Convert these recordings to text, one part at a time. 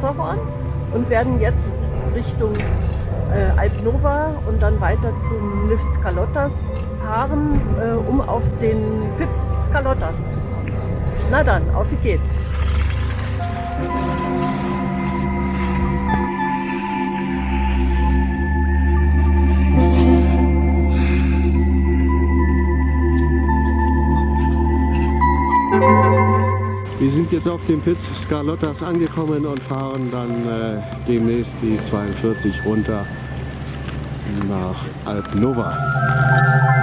Matterhorn und werden jetzt Richtung äh, Alpnova und dann weiter zum Lift Scalottas fahren, äh, um auf den Pitz Scalottas zu kommen. Na dann, auf geht's! Wir sind jetzt auf dem Piz Scarlottas angekommen und fahren dann äh, demnächst die 42 runter nach Alpnova.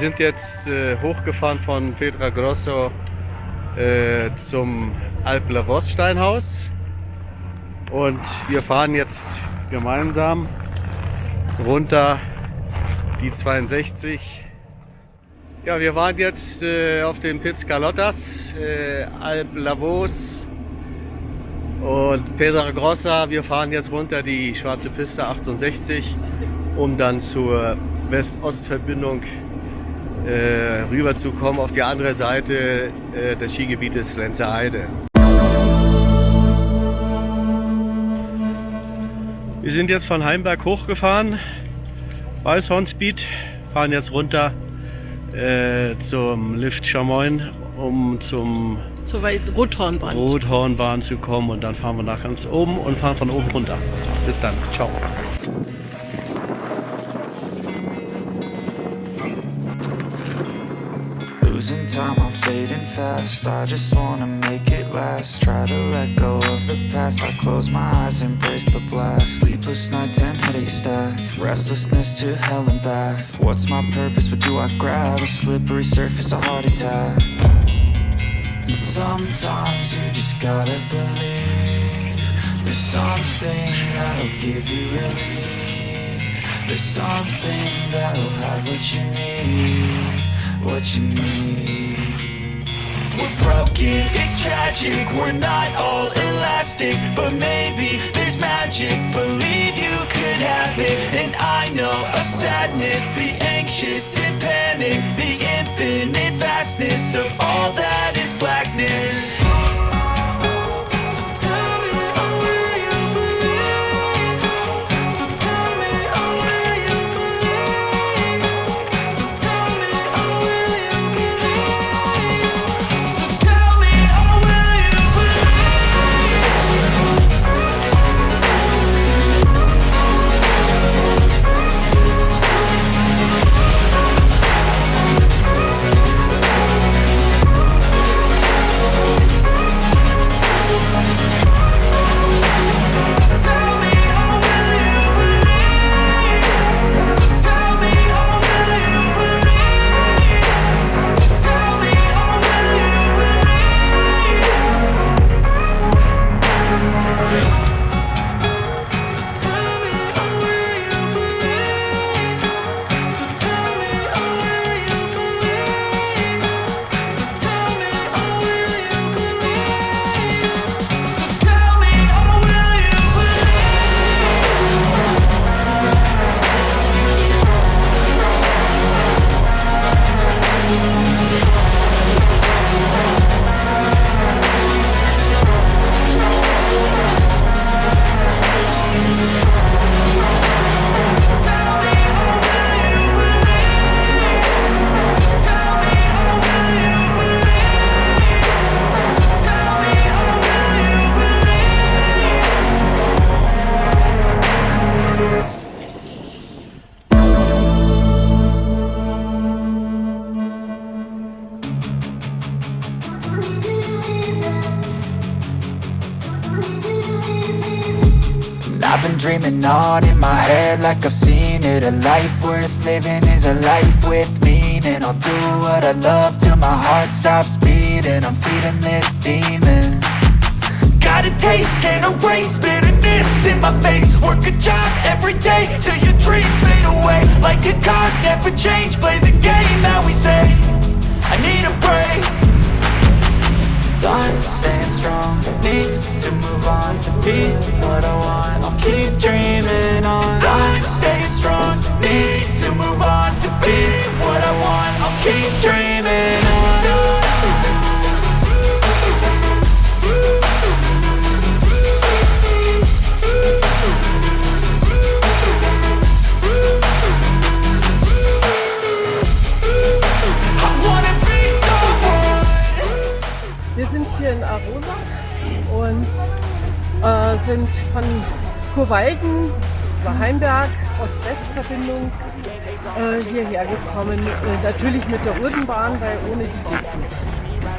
sind jetzt äh, hochgefahren von Pedra Grosso äh, zum Alpleros Steinhaus und wir fahren jetzt gemeinsam runter die 62. Ja, wir waren jetzt äh, auf den Piz Pizcalotas, äh, Lavos und Pedra Grossa. Wir fahren jetzt runter die schwarze Piste 68, um dann zur West-Ost-Verbindung äh, rüberzukommen auf die andere Seite äh, des Skigebietes Lenzer Heide. Wir sind jetzt von Heimberg hochgefahren, Weißhornspeed, fahren jetzt runter äh, zum Lift Chamoin, um zum zur Rothornbahn. Rothornbahn zu kommen und dann fahren wir nach ganz oben und fahren von oben runter. Bis dann, ciao. time, I'm fading fast I just wanna make it last Try to let go of the past I close my eyes, embrace the blast. Sleepless nights and headaches stack Restlessness to hell and back What's my purpose, what do I grab? A slippery surface, a heart attack And sometimes you just gotta believe There's something that'll give you relief There's something that'll have what you need what you need We're broken, it's tragic We're not all elastic But maybe there's magic Believe you could have it And I know of sadness The anxious and panic The infinite vastness Of all that is blackness I've been dreaming on in my head like I've seen it A life worth living is a life with meaning I'll do what I love till my heart stops beating I'm feeding this demon Got a taste, can't erase bitterness in my face Work a job every day till your dreams fade away Like a card, never change, play the game that we say I need a break Time staying strong Need to move on to be what I want I'll keep dreaming on hier in Arosa und äh, sind von Kurwalden über Heimberg Ost-West-Verbindung äh, hierher gekommen. Äh, natürlich mit der Urdenbahn, weil ohne die geht es nicht.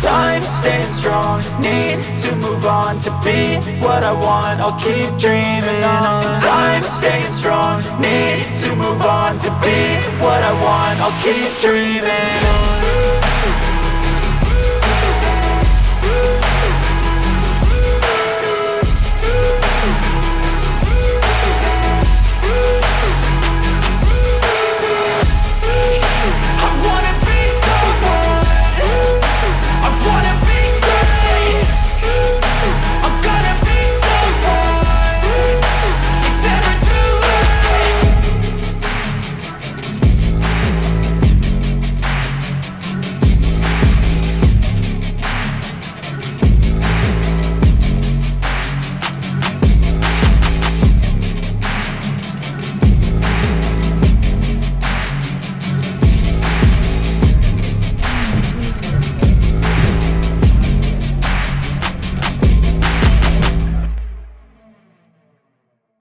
Time staying strong Need to move on To be what I want I'll keep dreaming on Time staying strong Need to move on To be what I want I'll keep dreaming on